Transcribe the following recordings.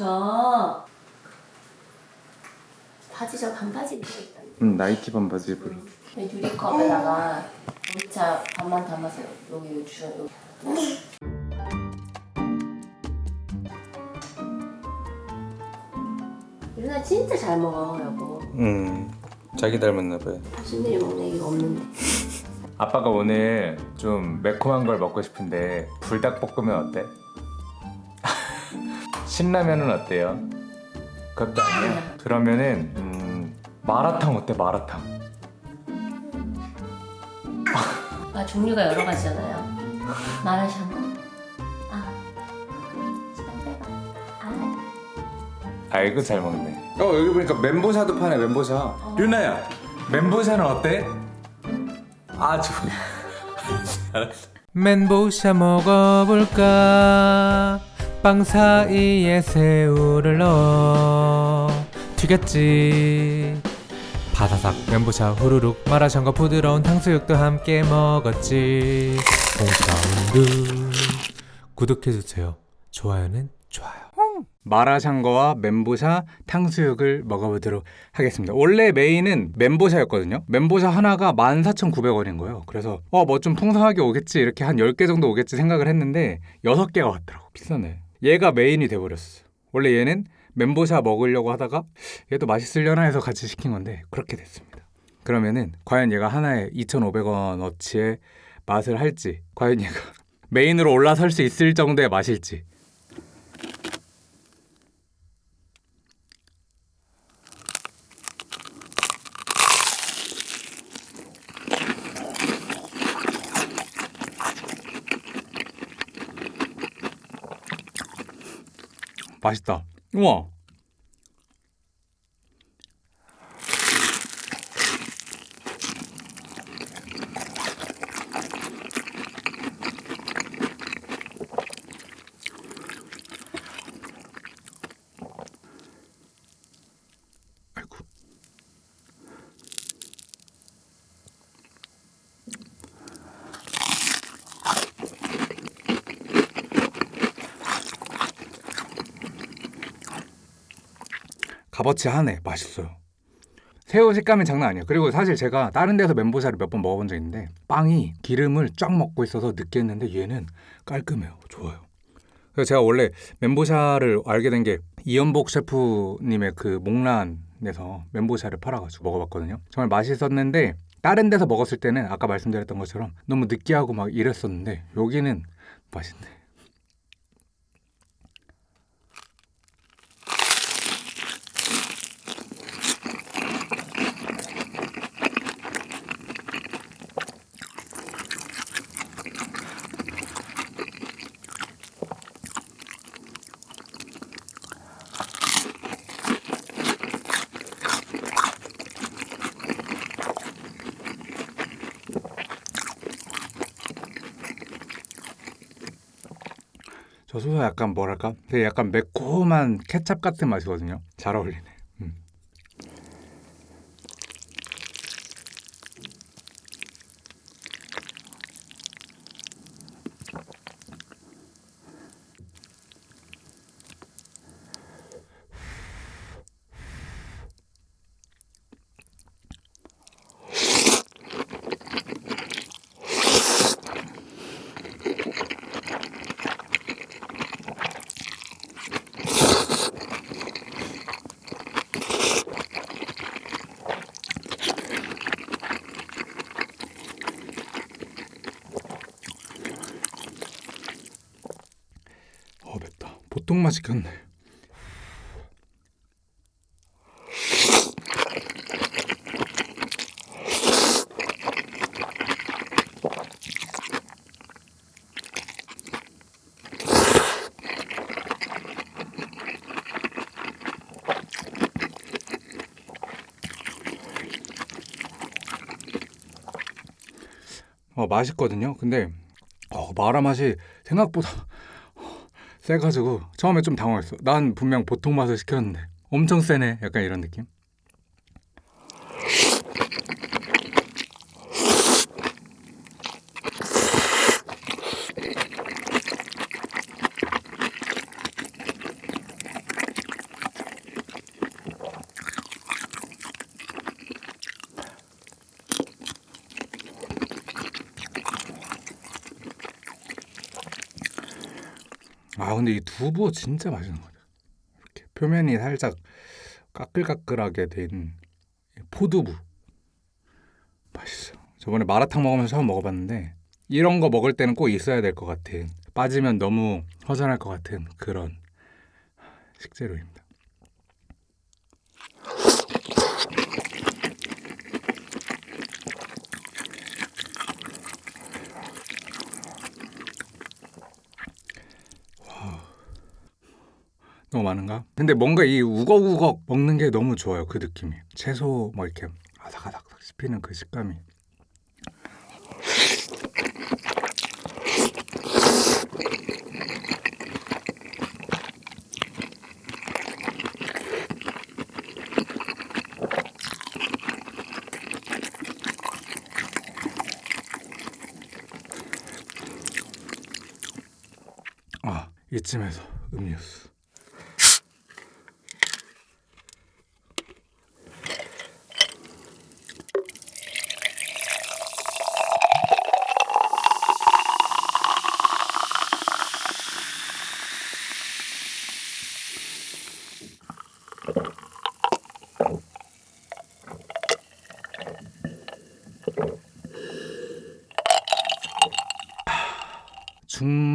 저 바지 저 반바지 입고 있다. 응 나이키 반바지 입으러 유리컵에다가 우리차 반만 담아서 여기 주 여기. 유나 진짜 잘 먹어 여보. 응 자기 닮았나 봐요 신들이 먹는 얘기가 없는데. 아빠가 오늘 좀 매콤한 걸 먹고 싶은데 불닭볶음면 어때? 신라면은 어때요? 그것도 아니야? 그러면은 음, 마라탕 어때 마라탕? 아 종류가 여러 가지잖아요. 마라샹궈. 아. 시간 빼봐. 아. 아이고 잘 먹네 어 여기 보니까 멘보샤도 파네 멘보샤 유나야 멘보샤는 어때? 아 좋아 멘보샤 먹어볼까 빵 사이에 새우를 넣어 튀겼지 바사삭 멘보샤 후루룩 마라샹궈 부드러운 탕수육도 함께 먹었지 공사운드 구독해주세요 좋아요는 좋아요 마라샹궈와 멘보샤 탕수육을 먹어보도록 하겠습니다. 원래 메인은 멘보샤였거든요. 멘보샤 하나가 14,900원인 거예요. 그래서 어 뭐 좀 풍성하게 오겠지 이렇게 한 10개 정도 오겠지 생각을 했는데 6개가 왔더라고. 비싸네. 얘가 메인이 돼버렸어. 원래 얘는 멘보샤 먹으려고 하다가 얘도 맛있으려나 해서 같이 시킨 건데 그렇게 됐습니다. 그러면은 과연 얘가 하나에 2,500원어치의 맛을 할지 과연 얘가 메인으로 올라설 수 있을 정도의 맛일지 맛있다. 우와. 값어치 하네. 맛있어요. 새우 식감이 장난 아니에요. 그리고 사실 제가 다른 데서 멘보샤를 몇 번 먹어본 적 있는데 빵이 기름을 쫙 먹고 있어서 느끼했는데 얘는 깔끔해요. 좋아요. 그래서 제가 원래 멘보샤를 알게 된 게 이연복 셰프님의 그 목란에서 멘보샤를 팔아가지고 먹어봤거든요. 정말 맛있었는데 다른 데서 먹었을 때는 아까 말씀드렸던 것처럼 너무 느끼하고 막 이랬었는데 여기는 맛있네. 저 소스 약간 뭐랄까? 되게 약간 매콤한 케찹 같은 맛이거든요. 잘 어울리네. 음. 어 맛 시켰네. 어 맛있거든요. 근데 어, 마라 맛이 생각보다 세가지고 처음에 좀 당황했어. 난 분명 보통 맛을 시켰는데 엄청 세네. 약간 이런 느낌. 아 근데 이 두부 진짜 맛있는 것 같아요. 이렇게 표면이 살짝 까끌까끌하게 된 포두부 맛있어. 저번에 마라탕 먹으면서 처음 먹어봤는데 이런 거 먹을 때는 꼭 있어야 될 것 같은 빠지면 너무 허전할 것 같은 그런 식재료입니다. 너무 많은가? 근데 뭔가 이 우걱우걱 먹는 게 너무 좋아요. 그 느낌이. 채소 뭐 이렇게 아삭아삭 씹히는 그 식감이. 아, 이쯤에서 음료수.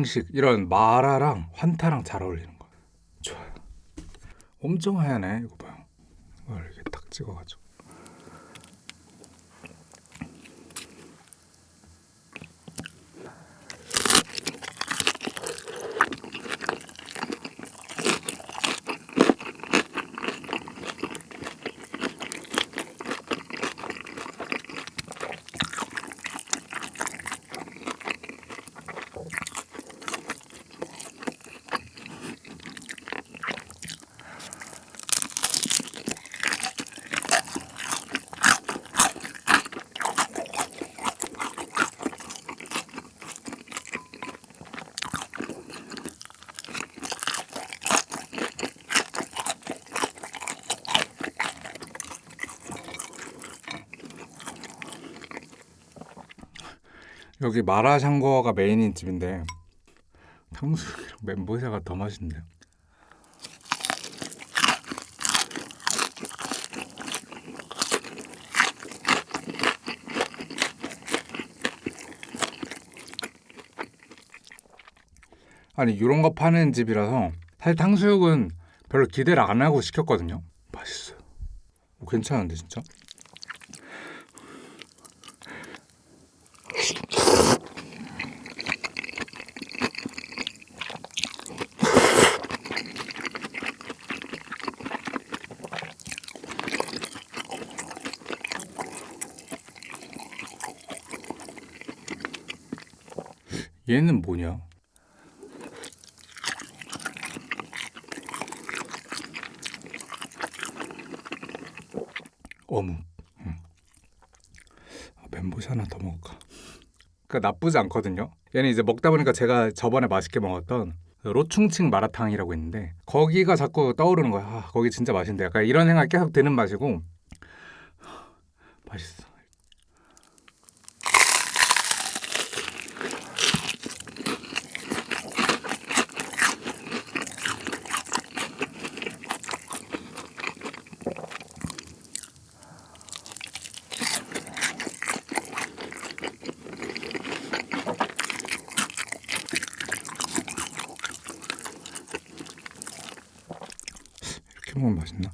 중식 이런 마라랑 환타랑 잘 어울리는 거 좋아요. 엄청 하얗네 이거 봐요. 이걸 이렇게 딱 찍어가지고 여기 마라샹궈가 메인인 집인데 탕수육이랑 멘보샤가 더 맛있는데요. 아니 이런 거 파는 집이라서 사실 탕수육은 별로 기대를 안 하고 시켰거든요. 맛있어요. 오, 괜찮은데 진짜 얘는 뭐냐? 어묵. 응. 아, 멘보샤 하나 더 먹을까? 그 나쁘지 않거든요. 얘는 이제 먹다 보니까 제가 저번에 맛있게 먹었던 그 로충칭 마라탕이라고 있는데 거기가 자꾸 떠오르는 거야. 아, 거기 진짜 맛있는데 약간 이런 생각 이 계속 드는 맛이고 맛있어. 이렇게 먹으면 맛있나?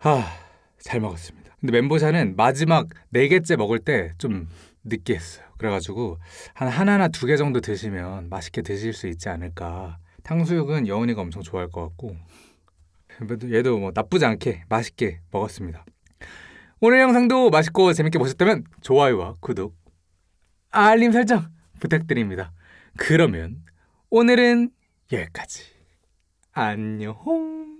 아, 잘 먹었습니다. 근데 멘보샤는 마지막 네 개째 먹을 때 좀 느끼했어요. 그래가지고 한 하나나 두 개 정도 드시면 맛있게 드실 수 있지 않을까. 탕수육은 여운이가 엄청 좋아할 것 같고 얘도 뭐 나쁘지 않게 맛있게 먹었습니다. 오늘 영상도 맛있고 재밌게 보셨다면 좋아요와 구독, 알림 설정 부탁드립니다. 그러면 오늘은 여기까지. 안녕.